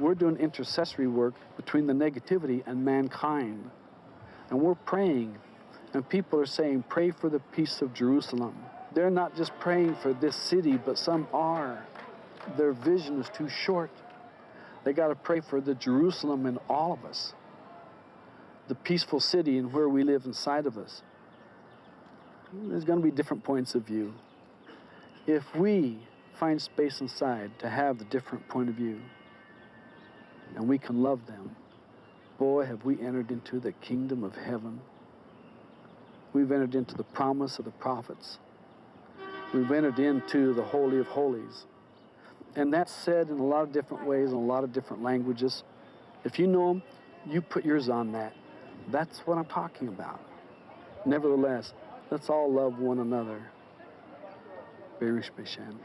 we're doing intercessory work between the negativity and mankind. And we're praying. And people are saying, pray for the peace of Jerusalem. They're not just praying for this city, but some are. Their vision is too short. They got to pray for the Jerusalem in all of us, the peaceful city and where we live inside of us. There's going to be different points of view. If we find space inside to have the different point of view, and we can love them, boy, have we entered into the kingdom of heaven. We've entered into the promise of the prophets. We've entered into the Holy of Holies. And that's said in a lot of different ways, in a lot of different languages. If you know them, you put yours on that. That's what I'm talking about. Nevertheless, let's all love one another. Berish Beshan.